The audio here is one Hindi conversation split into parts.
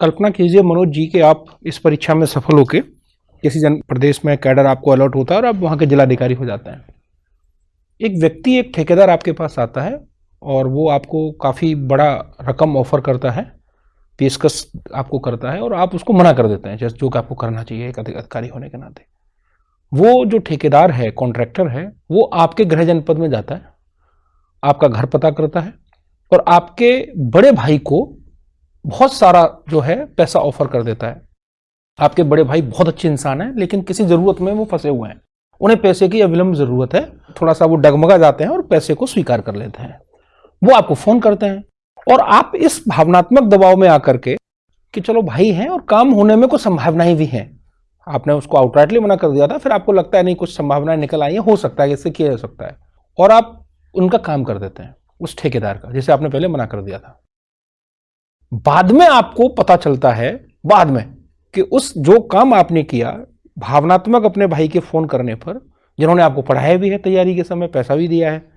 कल्पना कीजिए, मनोज जी, कि आप इस परीक्षा में सफल होके किसी जन प्रदेश में कैडर आपको अलर्ट होता है और आप वहाँ के जिलाधिकारी हो जाते हैं। एक व्यक्ति, एक ठेकेदार आपके पास आता है और वो आपको काफ़ी बड़ा रकम ऑफ़र करता है, पेशकश आपको करता है और आप उसको मना कर देते हैं, जैसे जो कि आपको करना चाहिए एक अधिकारी होने के नाते। वो जो ठेकेदार है, कॉन्ट्रैक्टर है, वो आपके गृह जनपद में जाता है, आपका घर पता करता है और आपके बड़े भाई को बहुत सारा जो है पैसा ऑफ़र कर देता है। आपके बड़े भाई बहुत अच्छे इंसान हैं, लेकिन किसी ज़रूरत में वो फंसे हुए हैं। उन्हें पैसे की अविलंब ज़रूरत है, थोड़ा सा वो डगमगा जाते हैं और पैसे को स्वीकार कर लेते हैं। वो आपको फ़ोन करते हैं और आप इस भावनात्मक दबाव में आकर के कि चलो भाई हैं और काम होने में कुछ संभावनाएँ भी हैं। आपने उसको आउटराइटली मना कर दिया था, फिर आपको लगता है नहीं, कुछ संभावनाएँ निकल आई हैं, हो सकता है, इससे किया जा सकता है। और आप उनका काम कर देते हैं, उस ठेकेदार का, जिसे आपने पहले मना कर दिया था। बाद में आपको पता चलता है, बाद में, कि उस जो काम आपने किया, भावनात्मक अपने भाई के फ़ोन करने पर, जिन्होंने आपको पढ़ाया भी है तैयारी के समय, पैसा भी दिया है,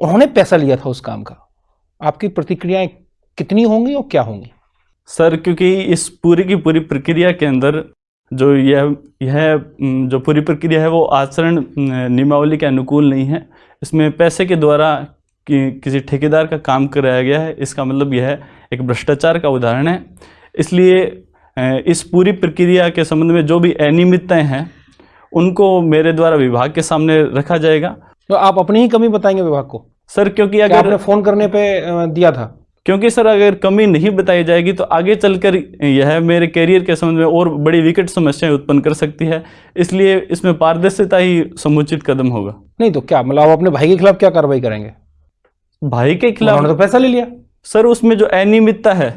उन्होंने पैसा लिया था उस काम का। आपकी प्रतिक्रियाएँ कितनी होंगी और क्या होंगी? सर, क्योंकि इस पूरी की पूरी प्रक्रिया के अंदर जो यह यह जो पूरी प्रक्रिया है, वो आचरण, नियमावली के अनुकूल नहीं है। इसमें पैसे के द्वारा कि, किसी ठेकेदार का काम कराया गया है इसका मतलब यह है एक भ्रष्टाचार का उदाहरण है। इसलिए इस पूरी प्रक्रिया के संबंध में जो भी अनियमितताएँ हैं उनको मेरे द्वारा विभाग के सामने रखा जाएगा। तो आप अपनी ही कमी बताएँगे विभाग को? सर क्योंकि अगर आपने फ़ोन करने पे दिया था? क्योंकि सर अगर कमी नहीं बताई जाएगी तो आगे चलकर यह मेरे करियर के संबंध में और बड़ी विकट समस्याएँ उत्पन्न कर सकती है। इसलिए इसमें पारदर्शिता ही समुचित कदम होगा। नहीं तो क्या मतलब आप अपने भाई के खिलाफ क्या कार्रवाई करेंगे? भाई के खिलाफ तो पैसा ले लिया। सर उसमें जो अनियमितता है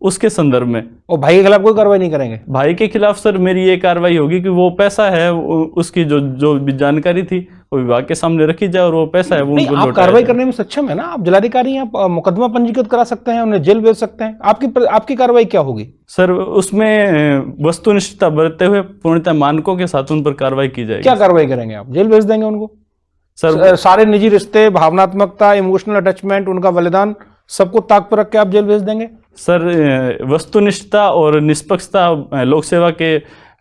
उसके संदर्भ में। और भाई के खिलाफ कोई कार्रवाई नहीं करेंगे। भाई के खिलाफ सर मेरी ये कार्रवाई होगी कि वो पैसा है उसकी जो जो भी जानकारी थी वो विभाग के सामने रखी जाए और वो पैसा है वो उनको आप कार्रवाई करने में सक्षम है ना? आप जिलाधिकारी हैं मुकदमा पंजीकृत करा सकते हैं उन्हें जेल भेज सकते हैं। आपकी आपकी कार्रवाई क्या होगी? सर उसमें वस्तुनिष्ठता बरतते हुए पूर्णतः मानकों के साथ उन पर कार्रवाई की जाएगी। क्या कार्रवाई करेंगे आप? जेल भेज देंगे उनको। सर सारे निजी रिश्ते भावनात्मकता इमोशनल अटैचमेंट उनका बलिदान सबको ताक पर रख के आप जेल भेज देंगे? सर वस्तुनिष्ठता और निष्पक्षता लोक सेवा के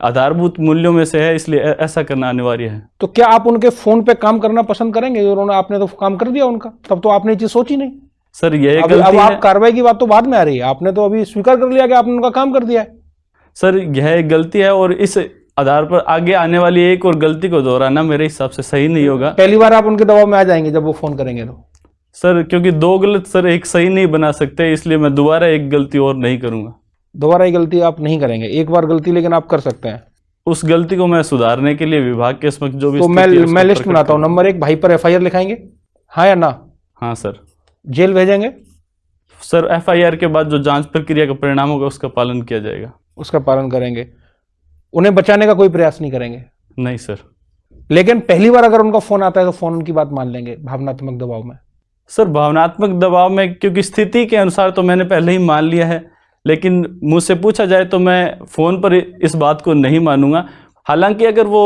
आधारभूत मूल्यों में से है इसलिए ऐसा करना अनिवार्य है। तो क्या आप उनके फ़ोन पे काम करना पसंद करेंगे? उन्होंने आपने तो काम कर दिया उनका तब तो आपने ये चीज़ सोची नहीं। सर ये अब, अब आप कार्रवाई की बात तो बाद में आ रही है आपने तो अभी स्वीकार कर लिया कि आपने उनका काम कर दिया है। सर यह एक गलती है और इस आधार पर आगे आने वाली एक और गलती को दोहराना मेरे हिसाब से सही नहीं होगा। पहली बार आप उनके दबाव में आ जाएँगे जब वो फ़ोन करेंगे तो। सर क्योंकि दो गलत सर एक सही नहीं बना सकते इसलिए मैं दोबारा एक गलती और नहीं करूँगा। दोबारा एक गलती आप नहीं करेंगे एक बार गलती लेकिन आप कर सकते हैं। उस गलती को मैं सुधारने के लिए विभाग के समक्ष जो भी तो मैं मैं लिस्ट बनाता हूँ नंबर एक भाई पर एफआईआर लिखाएँगे? हाँ या ना? हाँ सर। जेल भेजेंगे? सर एफआईआर के बाद जो जाँच प्रक्रिया का परिणाम होगा उसका पालन किया जाएगा। उसका पालन करेंगे। उन्हें बचाने का कोई प्रयास नहीं करेंगे। नहीं सर। लेकिन पहली बार अगर उनका फ़ोन आता है तो फ़ोन उनकी बात मान लेंगे भावनात्मक दबाव में। सर भावनात्मक दबाव में क्योंकि स्थिति के अनुसार तो मैंने पहले ही मान लिया है लेकिन मुझसे पूछा जाए तो मैं फ़ोन पर इस बात को नहीं मानूँगा। हालाँकि अगर वो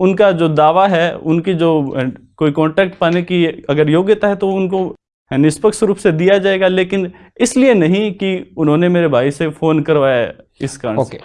उनका जो दावा है उनकी जो कोई कॉन्ट्रैक्ट पाने की अगर योग्यता है तो उनको निष्पक्ष रूप से दिया जाएगा लेकिन इसलिए नहीं कि उन्होंने मेरे भाई से फ़ोन करवाया इस कारण okay.